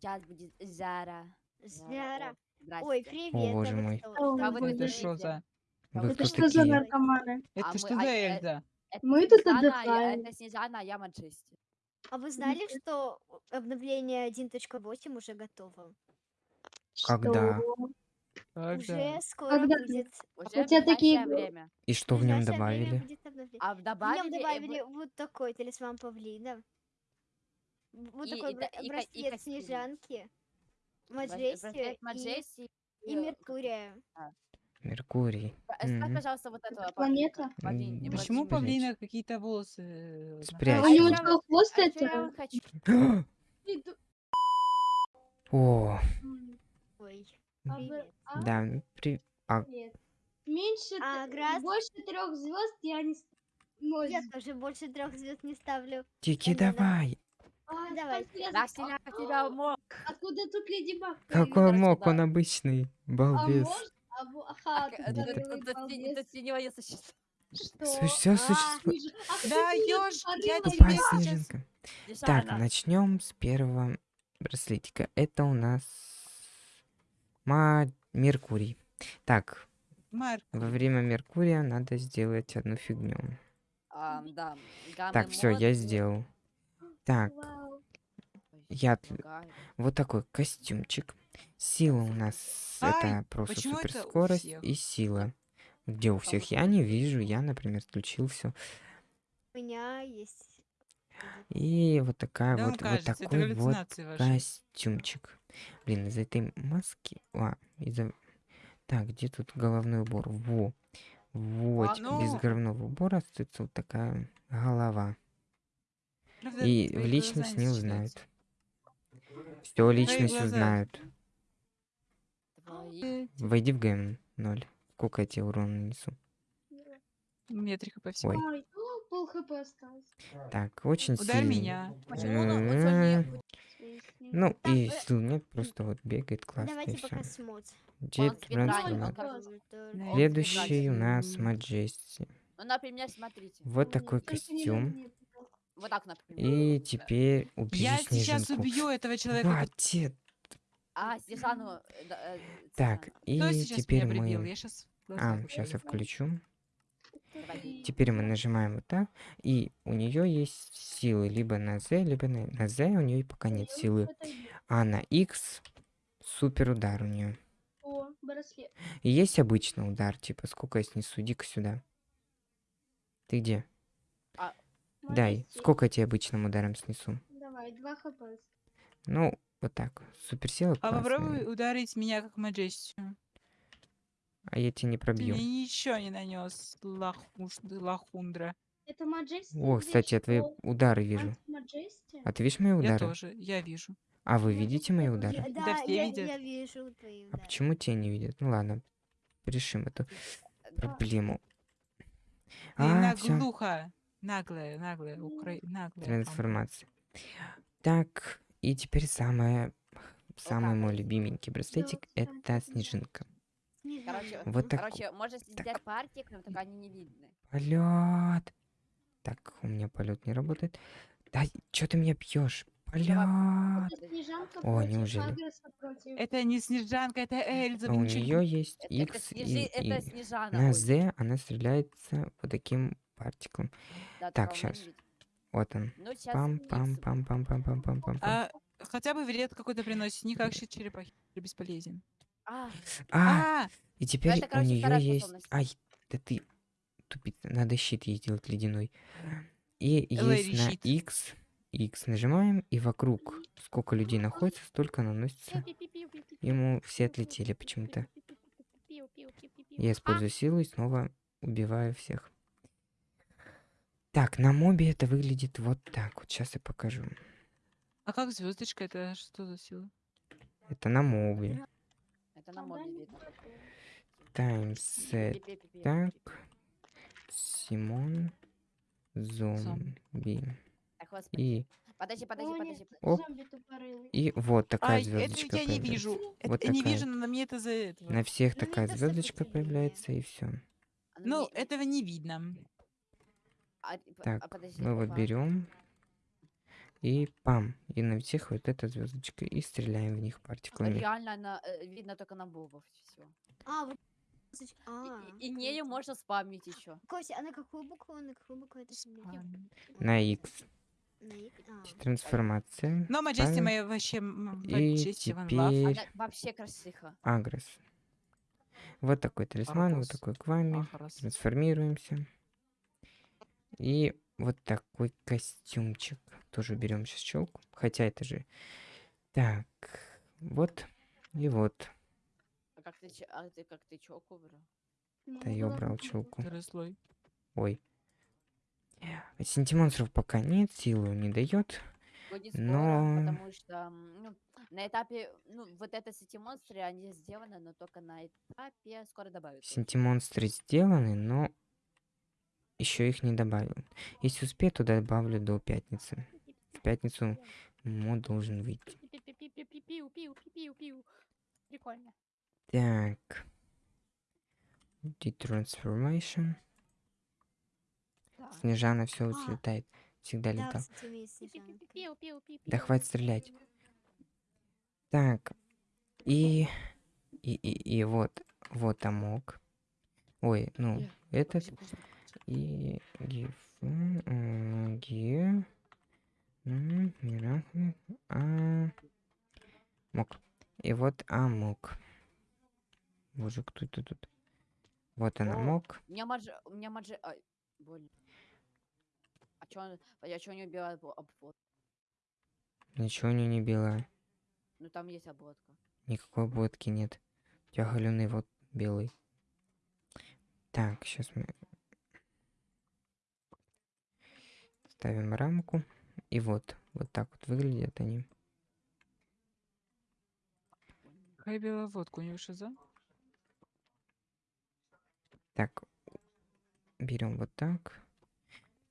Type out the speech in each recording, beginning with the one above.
Сейчас будет Зара. Зара. Ой, привет. О, боже а мой. А вы Это что за... А Вы Это что за наркоманы? Это мы- что а, за э, Эльза? Это Мы тут отдыхаем. Это Снежана, а я Маджести. А вы знали, что обновление 1.8 уже готово? Когда? Когда? Уже скоро Когда? будет. Уже у тебя в такие- время. И что в в нем добавили? А В нем добавили... э, добавили вы- вот такой талисман павлина. Вот И- такой и бра- и и снежанки, браслет Маджести и, Маджести. и Меркурия. Меркурий. Ставь, Мгм. пожалуйста, вот этого планета? павлина. Павлин, Почему Маджести. павлина какие-то волосы? э, Спрячь. А у него вот- хвост А это? О, Ой, А а? да, при... а. Меньше, А, Грас? больше трех звезд я не... с- Ноль. Я тоже больше трех звезд не ставлю. Тики, давай. А, Давай. я- Раз тебя, а- тебя мог. Откуда тут Леди Баг? Какой мог, он обычный. А Балбес. А, ага, синего не существует. Что? Все А, существует. Да, ёж, я тебе снежинка. Так, начнем с первого браслетика. Это у нас Ма... Меркурий. Так, во время Меркурия надо сделать одну фигню. А, да. гаммы Так, все, я сделал. Так, я вот такой костюмчик. Сила у нас Ай, это просто это суперскорость и сила. Где у всех? вот Я не вижу, я, например, включил все. У меня есть. И вот такая да вот, вот кажется, это такой вот ваши. костюмчик. Блин, из этой маски... А, из-за... Так, где тут головной убор? Во. Вот, А, без ну. головного убора остается вот такая голова. И личность не узнают. Все личность узнают. Войди в ГМ 0. Сколько я тебе урона нанесу? Метрика по всему. Ой. Ай, о, пол хп осталось. Так, очень Ударь сильный. меня. Почему он- он М, сильнее? Ну, Так, и э, сил нет, просто вот бегает классно Давайте пока Да, Следующий у нас. Маджести. Ну. Вот такой костюм. Вот так, например. И теперь убери Я сейчас снежинку. убью этого человека. Хватит. А, Снежану... э, э, Так, и сейчас теперь мы... Я сейчас... А, сейчас я включу. Теперь мы нажимаем вот так. И у нее есть силы либо на Z, либо на, на Z у нее пока нет силы. А на X супер удар у нее. И есть обычный удар, типа сколько я снесу, иди-ка сюда. Ты где? Дай, сколько я тебе обычным ударом снесу? Давай, 2 хп. Ну, вот так. Суперсила А классная. попробуй ударить меня как маджестию. А я тебя не Ты пробью. мне ничего не нанес, лахуш, лахундра. Это Маджести? О, кстати, я твои удары вижу. А ты видишь мои Я удары? тоже, я вижу. А вы видите мои Я- удары? да, все я, видят. я вижу твои А удары. почему те не видят? Ну ладно, решим эту проблему. Ты А, все, наглуха. Наглая, наглая, укра... наглая. трансформация. Так, и теперь самое, самый мой любименький браслетик это снежинка. Короче, Вот так. короче, можно сделать партик, но только они не видны. Полет. Так, у меня полет не работает. Да, что ты меня пьешь? Полет. Это О, неужели? Это не Снежанка, это Эльза. А у нее есть Это, это, X снежи, и, это и Снежана. на Z она стреляется вот таким партиклом. да, так, видит. Вот он. Ну, сейчас Пам пам пам пам пам пам пам пам. А, хотя бы вред какой-то приносит, не как щит черепахи. Бесполезен. А, А, А, и теперь это, у короче, нее вторая есть. Ай, да ты тупица. Надо щит ей сделать ледяной. И Лэри есть на. X. X нажимаем, и вокруг сколько людей находится, столько наносится. Ему все отлетели почему-то. Я использую силу и снова убиваю всех. Так, на мобе это выглядит вот так. Вот сейчас я покажу. а как звездочка? Это что за сила? Это на мобе. это на мобе видно. Таймсет. Так. Симон. Зомби. И, Подожди, подожди, О, подожди. Оп. и вот такая Ай, это звездочка я не появляется. вижу. Это Вот не такая. вижу, но на мне это за этого. На всех такая это звездочка появляется, и все. А, Ну, не- этого не видно. А, а, Так, подожди, мы вот берем. И пам. И на всех вот эта звездочка. И стреляем в них партиклами. Реально она, э, видно только на бобов все. А, вот. А, И, и нею можно спамить еще. Костя, а на какую букву? На какую букву это? На X. А. Трансформация. Но Маджести Ставим. моя вообще... И теперь Она вообще красиха. агресс. Вот такой талисман, вот такой к вами. Трансформируемся. И вот такой костюмчик. Тоже берем сейчас челку. Хотя это же... Так, вот и вот. А как ты, а ты как ты челку брал? Да я убрал челку. Ой. Синтимонстров пока нет, силу не дает. Но- потому что ну, на этапе, ну, вот это сети монстры, они сделаны, но только на этапе скоро добавят. Синтимонстры сделаны, но еще их не добавил. Если успею, то добавлю до пятницы. В пятницу мод должен выйти. Прикольно. Так. Detransformation. Да. Снежана все А. взлетает. Всегда Да, летал. Да хватит стрелять. Так. И... И, и, и вот. Вот амок. Ой, ну, этот. И... Гиф... м, Ги... м, Мирахли, А... Мок. И вот амок. Боже, кто это тут? Вот она О. мок. У меня маджи... У меня маджи... Ай, больно. А чё он... Я чё не убила обво- обвод? Ничего не не белая. Ну там есть обводка. Никакой обводки нет. У тебя галюный вот белый. Так, сейчас мы ставим рамку. И вот, вот так вот выглядят они. Белая водка? У него шиза? Так, берем вот так.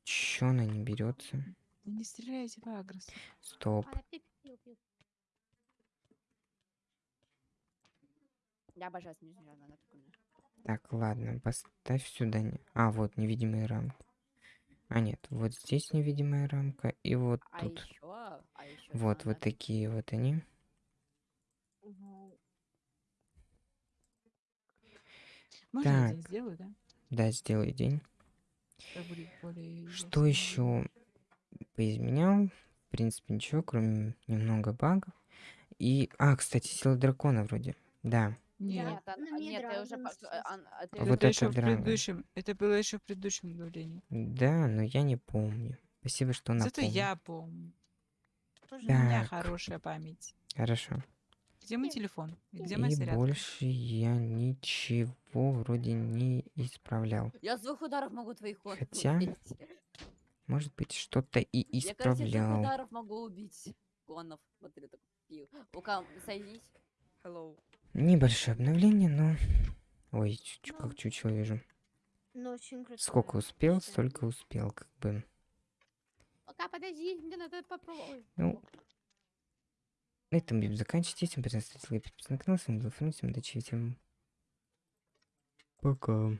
Чё она не берется? Да не стреляйте в агресс. Стоп. Я обожаю снежную, она. Так, ладно, поставь сюда. не- А, вот невидимые рамки. А нет, вот здесь невидимая рамка, и вот А тут. еще... А еще Вот, вот такие вот они. Можно Так. сделаю, да? Да, сделай день. Более Что еще поизменял? В принципе, ничего, кроме немного багов. И... А, кстати, сила дракона вроде. Да. Нет. Нет, а- нет, ты уже... по- а- а ты Вот это, еще в предыдущем. Это было еще в предыдущем обновлении. Да, но я не помню. Спасибо, что Зато напомнил. я помню. Тоже У меня хорошая память. Хорошо. Где мой телефон? И где моя И зарядка? больше я ничего вроде не исправлял. Я с двух ударов могу твоих конов Хотя, убить. Может быть, что-то и Я, короче, с двух исправлял. ударов могу убить конов. Смотри, так пил. Ну-ка, соединись. Hello. Небольшое обновление, но... Ой, чуть, как чучело вижу. Ну, очень круто. Сколько успел, столько успел, как бы. Пока, подожди, мне надо попробовать. Ну, на этом будем заканчивать. Понравилось, ставьте лайк, подписывайтесь на канал. С вами был всем удачи, всем пока.